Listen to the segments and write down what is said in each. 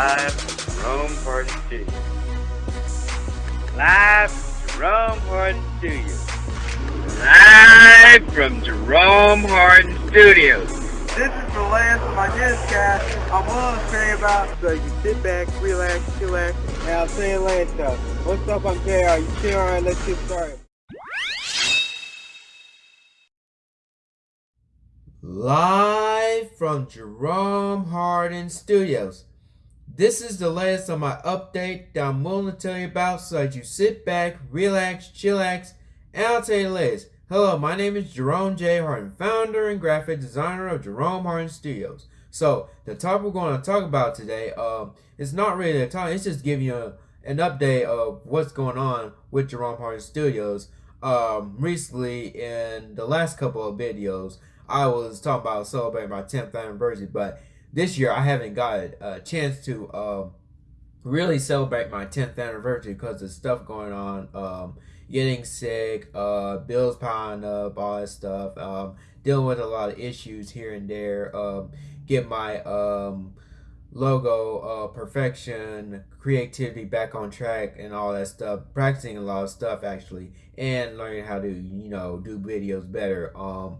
Live from Jerome Hardin Studios. Live from Jerome Hardin Studios. Live from Jerome Hardin Studios. This is the last of my newscast I'm willing to say about. So you sit back, relax, chillax, and I'm saying last stuff. What's up, I'm JR. You chill, alright, let's get started. Live from Jerome Hardin Studios. This is the latest on my update that I'm willing to tell you about so that you sit back, relax, chillax, and I'll tell you the latest. Hello, my name is Jerome J. Hardin, founder and graphic designer of Jerome Hardin Studios. So, the topic we're going to talk about today um, is not really a topic, it's just giving you a, an update of what's going on with Jerome Hardin Studios. Um, recently, in the last couple of videos, I was talking about celebrating my 10th anniversary, but this year I haven't got a chance to um, really celebrate my 10th anniversary because of stuff going on. Um, getting sick, uh, bills piling up, all that stuff. Um, dealing with a lot of issues here and there. Um, get my um, logo uh, perfection, creativity back on track, and all that stuff. Practicing a lot of stuff actually, and learning how to you know do videos better. Um,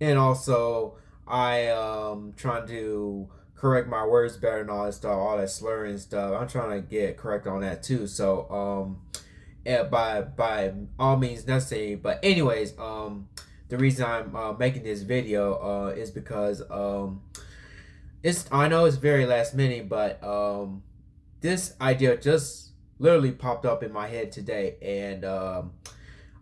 and also I um trying to correct my words better and all that stuff, all that slurring stuff. I'm trying to get correct on that too. So um, yeah, by by all means necessary. But anyways, um, the reason I'm uh, making this video uh is because um, it's I know it's very last minute, but um, this idea just literally popped up in my head today, and um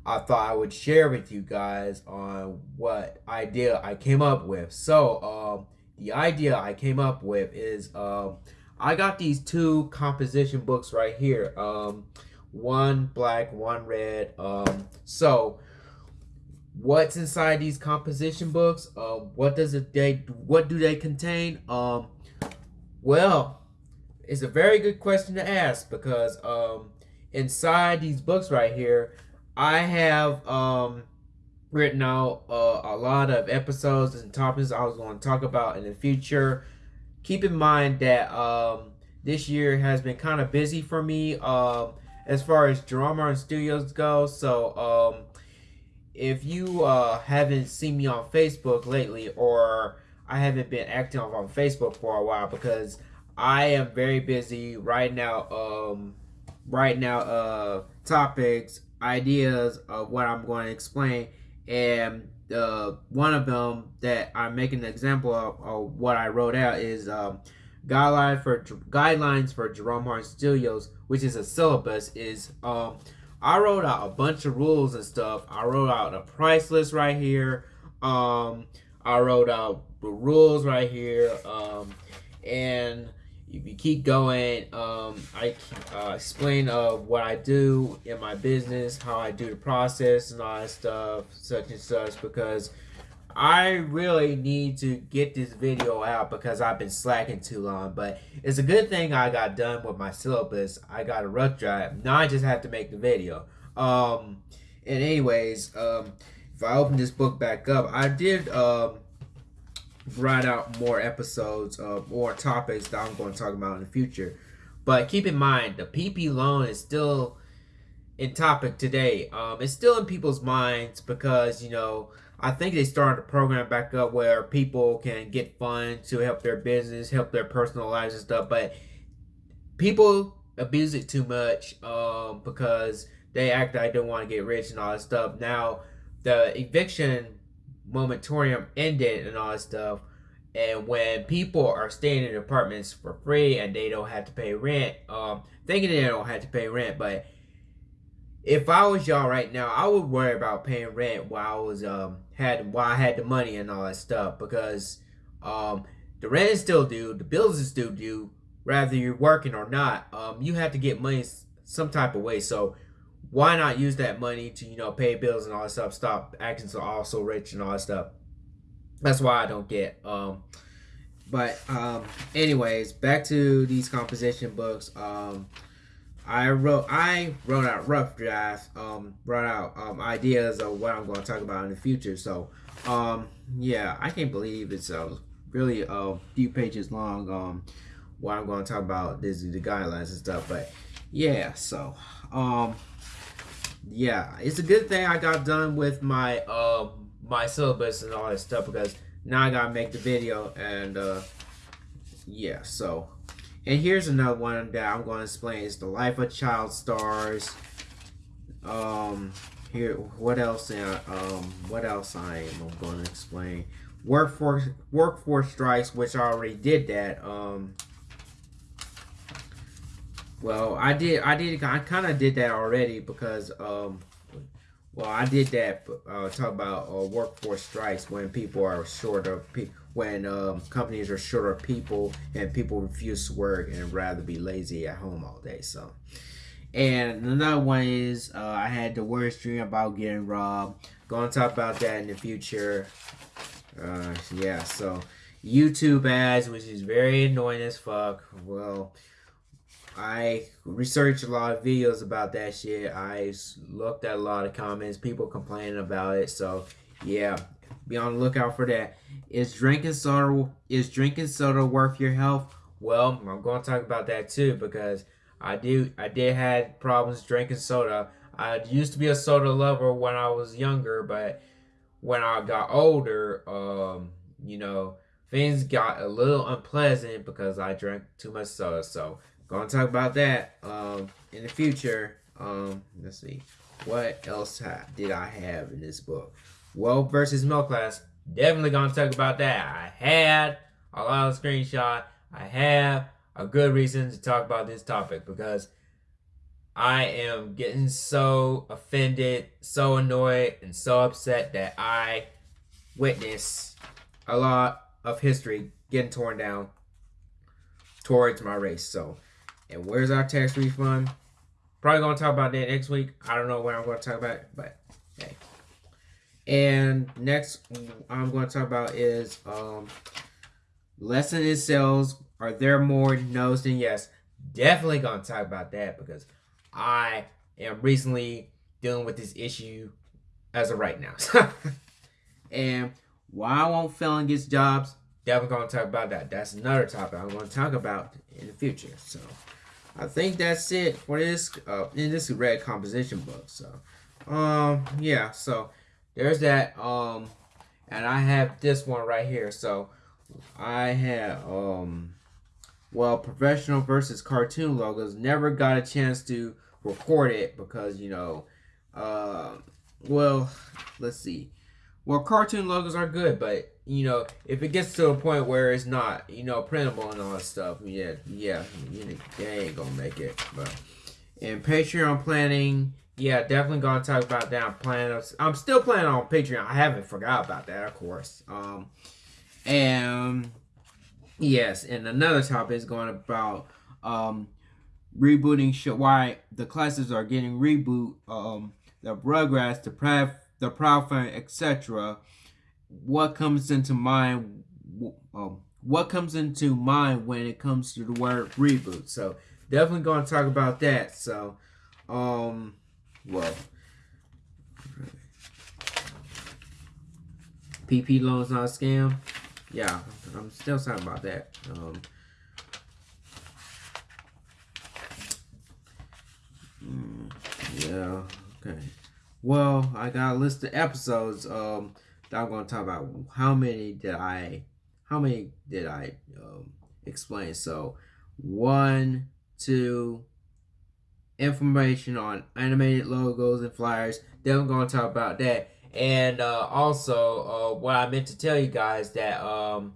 I thought I would share with you guys on what idea I came up with. So, um, the idea I came up with is um, I got these two composition books right here. Um, one black, one red. Um, so, what's inside these composition books? Uh, what does it they what do they contain? Um, well, it's a very good question to ask because inside these books right here I have um, written out uh, a lot of episodes and topics I was going to talk about in the future. Keep in mind that um, this year has been kind of busy for me um, as far as Jerome Hardin Studios go. So um, if you uh, haven't seen me on Facebook lately or I haven't been active on Facebook for a while because I am very busy right now. Um, right now, uh, topics ideas of what I'm going to explain, and uh, one of them that I'm making an example of, of what I wrote out is um, guidelines for guidelines for Jerome Hardin Studios, which is a syllabus. Is um, I wrote out a bunch of rules and stuff. I wrote out a price list right here. Um, I wrote out the rules right here. Um, and you keep going, um, I uh, explain uh, what I do in my business, how I do the process and all that stuff, such and such, because I really need to get this video out because I've been slacking too long. But it's a good thing I got done with my syllabus. I got a rough drive. Now I just have to make the video. Um, and anyways, um, if I open this book back up, I did um, write out more episodes of more topics that I'm going to talk about in the future. But keep in mind, the PP loan is still in topic today. Um, it's still in people's minds because, you know, I think they started a program back up where people can get funds to help their business, help their personal lives and stuff. But people abuse it too much um, because they act like they don't want to get rich and all that stuff. Now, the eviction moratorium ended and all that stuff. And when people are staying in apartments for free and they don't have to pay rent, um, thinking they don't have to pay rent, but if I was y'all right now, I would worry about paying rent while I was um had while I had the money and all that stuff because um the rent is still due, the bills is still due, whether you're working or not. Um, you have to get money some type of way. So why not use that money to you know pay bills and all that stuff stop acting so all so rich and all that stuff that's why i don't get um but um anyways back to these composition books um i wrote i wrote out rough drafts um wrote out um ideas of what i'm going to talk about in the future so um yeah i can't believe it's uh really a few pages long um what I'm going to talk about. This is the guidelines and stuff. But yeah, so um, yeah, it's a good thing I got done with my uh my syllabus and all that stuff because now I gotta make the video and uh yeah so. And here's another one that I'm to explain. Is the life of child stars. Um here what else uh, um what else I am to explain? Workforce workforce strikes which I already did that um well I did I did I kind of did that already because um well, I did that. Uh, talk about uh, workforce strikes when people are short of people, when um, companies are short of people and people refuse to work and rather be lazy at home all day. So, and another one is uh, I had the worst dream about getting robbed. Going to talk about that in the future. Uh, yeah. So, YouTube ads, which is very annoying as fuck. Well I researched a lot of videos about that shit. I looked at a lot of comments, people complaining about it. So yeah, be on the lookout for that. Is drinking soda is drinking soda worth your health? Well, I'm going to talk about that too because I do I did had problems drinking soda. I used to be a soda lover when I was younger, but when I got older, um, you know, things got a little unpleasant because I drank too much soda. So Gonna talk about that um, in the future. Um, let's see. What else did I have in this book? Well versus middle class. Definitely gonna talk about that. I had a lot of screenshot. I have a good reason to talk about this topic because I am getting so offended, so annoyed, and so upset that I witness a lot of history getting torn down towards my race. So and where's our tax refund? Probably gonna talk about that next week. I don't know when I'm gonna talk about it, but hey. And next I'm gonna talk about is um lesson in sales. Are there more no's than yes? Definitely gonna talk about that because I am recently dealing with this issue as of right now. and why won't felon get jobs? Definitely gonna talk about that. That's another topic I'm gonna talk about in the future. So I think that's it for this uh in this red composition book. So um yeah, so there's that. Um and I have this one right here. So I have um well professional versus cartoon logos. Never got a chance to record it because you know uh well let's see. Well cartoon logos are good, but you know, if it gets to a point where it's not, you know, printable and all that stuff, yeah, yeah, you they ain't gonna make it. But in Patreon planning, yeah, definitely gonna talk about that. I'm planning. I'm still planning on Patreon. I haven't forgot about that, of course. Um, and yes, and another topic is going about um rebooting show why the classes are getting reboot um the Rugrats, the Proud the Proud etc what comes into mind um, what comes into mind when it comes to the word reboot. So definitely going to talk about that. So um well pp loans not a scam? Yeah i'm still talking about that. Um mm, yeah okay. Well i got a list of episodes. Um I'm going to talk about how many did I, how many did I um, explain. So one, two, information on animated logos and flyers. Then I'm going to talk about that. And uh, also, uh, what I meant to tell you guys that um,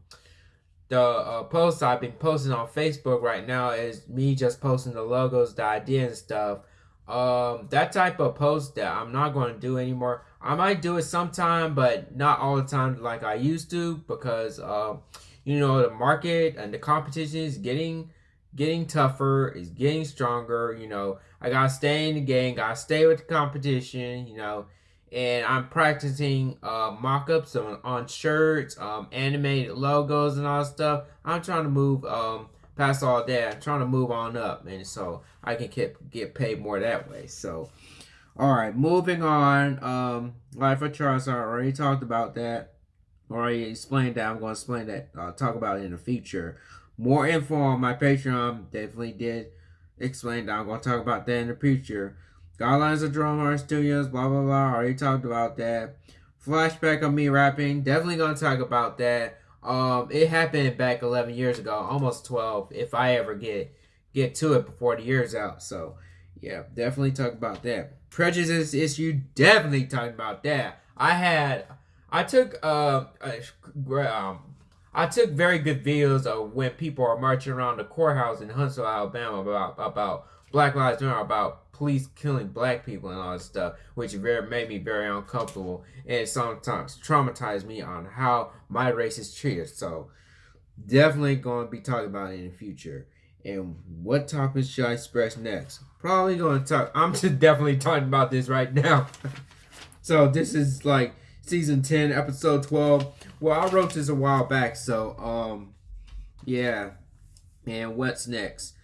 the uh, post I've been posting on Facebook right now is me just posting the logos, the idea and stuff. Um, that type of post that I'm not going to do anymore. I might do it sometime, but not all the time like I used to because uh, you know the market and the competition is getting getting tougher, is getting stronger. You know, I gotta stay in the game, gotta stay with the competition. You know, and I'm practicing uh, mock-ups on, on shirts, um, animated logos, and all stuff. I'm trying to move um, past all that. I'm trying to move on up, and so I can get get paid more that way. So. All right, moving on. Um, Life of Child Stars. I already talked about that. Already explained that. I'm going to explain that. I'll talk about it in the future. more info on my Patreon. Definitely did explain that. I'm going to talk about that in the future. Guidelines of Jerome Hart Studios, blah, blah, blah. Already talked about that. Flashback of me rapping. Definitely going to talk about that. Um, it happened back 11 years ago, almost 12, if I ever get get to it before the year's out. So, yeah, definitely talk about that. Prejudice issue, definitely talking about that. I had, I took, uh, um, I took very good videos of when people are marching around the courthouse in Huntsville, Alabama about about Black Lives Matter, about police killing black people and all that stuff, which very made me very uncomfortable and sometimes traumatized me on how my race is treated. So definitely going to be talking about it in the future. And what topics should I express next? Probably going to talk. I'm just definitely talking about this right now. so this is like season 10, episode 12. Well, I wrote this a while back, so um, yeah. And what's next?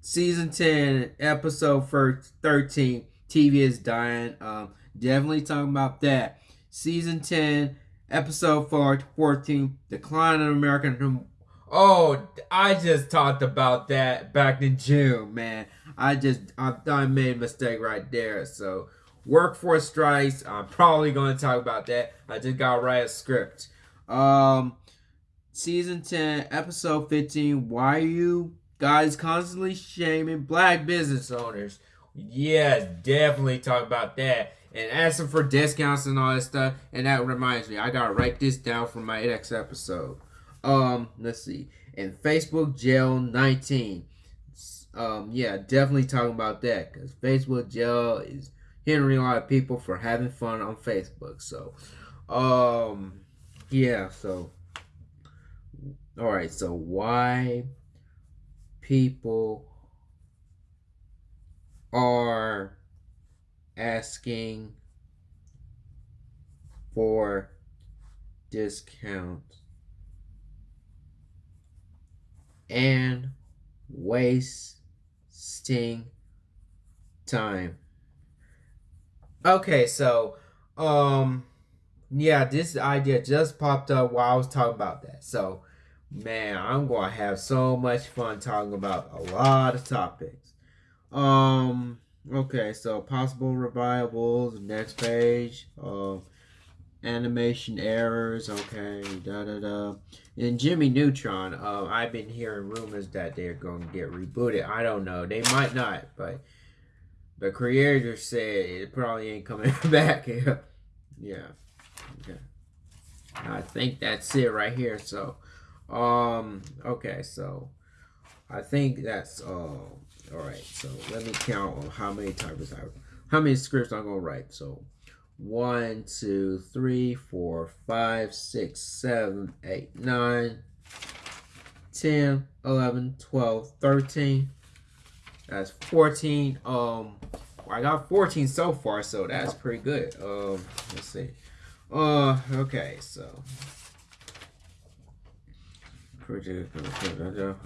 Season 10, episode first 13. TV is dying. Um, definitely talking about that. Season 10, episode 14, Decline of American. Oh, I just talked about that back in June, man. I just I, I made a mistake right there. So workforce strikes. I'm probably going to talk about that. I just got to write a script. Um, season 10, episode 15. Why are you guys constantly shaming black business owners? Yes, definitely talk about that. And asking for discounts and all that stuff. And that reminds me, I gotta write this down for my next episode. Um, let's see. And Facebook jail 19. Um, yeah, definitely talking about that because Facebook jail is hindering a lot of people for having fun on Facebook. So, um, yeah, so, all right, so why people are asking for discounts and waste wasting time. Okay, so um yeah, this idea just popped up while I was talking about that. So man, I'm gonna have so much fun talking about a lot of topics. Um okay, so possible revivals, next page, uh animation errors, okay, da da da. And Jimmy Neutron, uh, I've been hearing rumors that they're gonna get rebooted. I don't know. They might not, but the creator said it probably ain't coming back. yeah. Okay. I think that's it right here. So, um, okay. So, I think that's uh, all right. So let me count on how many types I, how many scripts I'm gonna write. So, one, two, three, four, five, six, seven, eight, nine, ten, eleven, twelve, thirteen. That's 14. Um, I got 14 so far, so that's pretty good. Um, let's see. Uh, okay, so.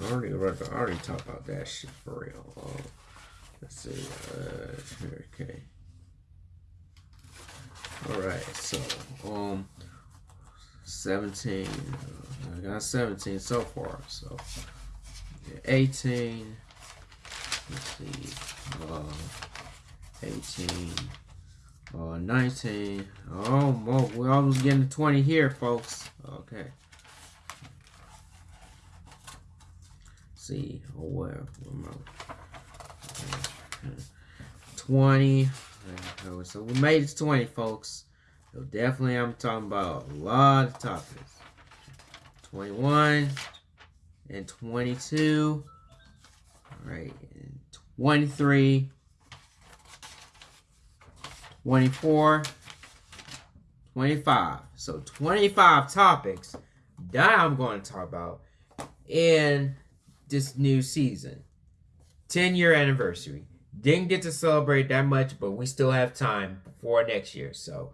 I already, I already talked about that shit for real. Uh, let's see. Uh, okay. Alright, so, um, 17. Uh, I got 17 so far, so. 18. Let's see. Uh, 18. Uh, 19. Oh, well, we're almost getting to 20 here, folks. Okay. Let's see. Oh, where? where okay. 20. So we made it to 20, folks. So definitely I'm talking about a lot of topics. 21 and 22. All right. 23, 24, 25. So 25 topics that I'm going to talk about in this new season. 10 year anniversary. Didn't get to celebrate that much, but we still have time for next year. So,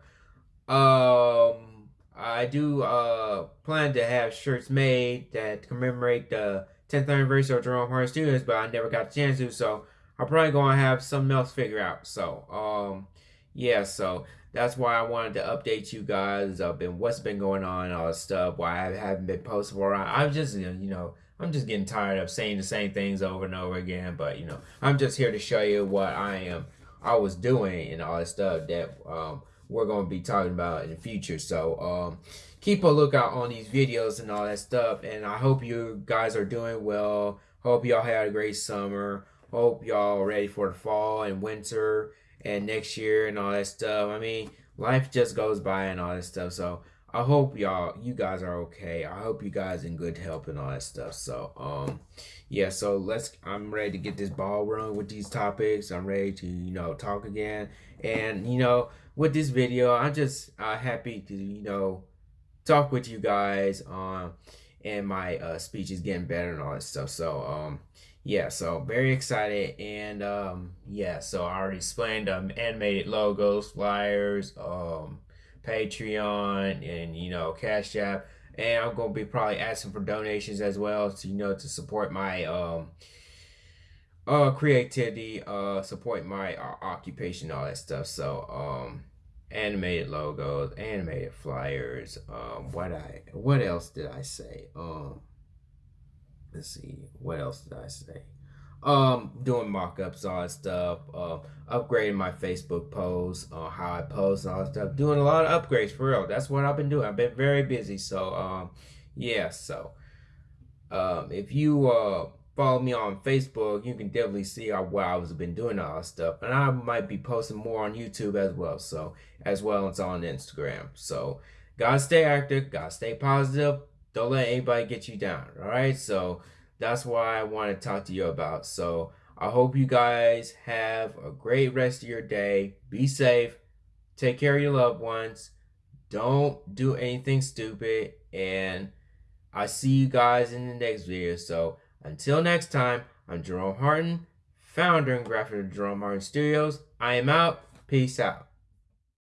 um, I do uh plan to have shirts made that commemorate the 10th anniversary of Jerome Hart Studios, but I never got the chance to. So I'm probably gonna have something else figure out. So, um, yeah, so that's why I wanted to update you guys up and what's been going on all this stuff. Why I haven't been posting for. I'm just you know I'm just getting tired of saying the same things over and over again. But you know, I'm just here to show you what I am, I was doing and all that stuff that um, we're going to be talking about in the future. So um, keep a lookout on these videos and all that stuff. And I hope you guys are doing well. Hope y'all had a great summer. Hope y'all ready for the fall and winter and next year and all that stuff. I mean, life just goes by and all that stuff. So I hope y'all, you guys are okay. I hope you guys in good health and all that stuff. So, um, yeah. So let's. I'm ready to get this ball rolling with these topics. I'm ready to, you know, talk again. And you know, with this video, I'm just uh, happy to, you know, talk with you guys. Um, and my uh, speech is getting better and all that stuff. So, um, yeah, so very excited. And um, yeah, so I already explained um, animated logos, flyers, um, Patreon, and you know, Cash App. And I'm gonna be probably asking for donations as well to you know to support my um uh creativity, uh support my uh, occupation, all that stuff. So um animated logos, animated flyers, um what I what else did I say? Um let's see, what else did I say? um doing mock-ups all that stuff uh upgrading my facebook posts uh, how i post all that stuff doing a lot of upgrades for real that's what i've been doing i've been very busy so um yeah so um if you uh follow me on facebook you can definitely see how well i've been doing all that stuff and i might be posting more on youtube as well so as well as on instagram so gotta stay active gotta stay positive don't let anybody get you down all right so that's why I want to talk to you about. So I hope you guys have a great rest of your day. Be safe. Take care of your loved ones. Don't do anything stupid. And I see you guys in the next video. So until next time, I'm Jerome Hardin, founder and graphic of Jerome Hardin Studios. I am out. Peace out.